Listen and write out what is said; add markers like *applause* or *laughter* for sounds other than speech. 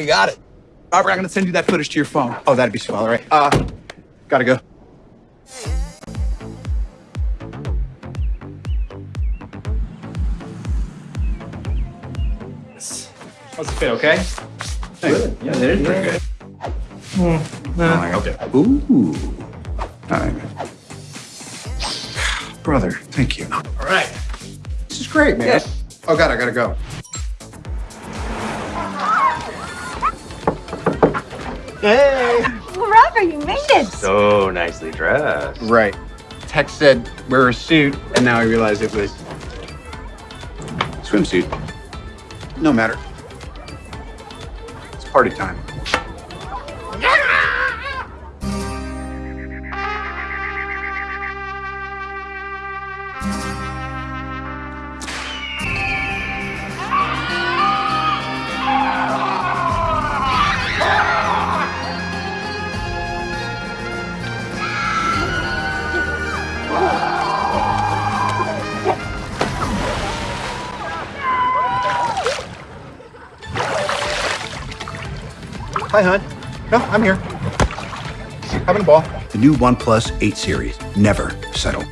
you got it. Robert, I'm gonna send you that footage to your phone. Oh, that'd be swell. All right. Uh, gotta go. How's it fit, okay? Good. Yeah, it is pretty good. Uh, okay. Ooh. All right. *sighs* Brother, thank you. All right. This is great, man. Yeah. Oh, God, I gotta go. Hey! Robert, you made it. So nicely dressed. Right. Tex said wear a suit, and now I realize it was swimsuit. No matter. It's party time. Hi, hon. No, I'm here. Having a ball. The new OnePlus 8 series. Never settle.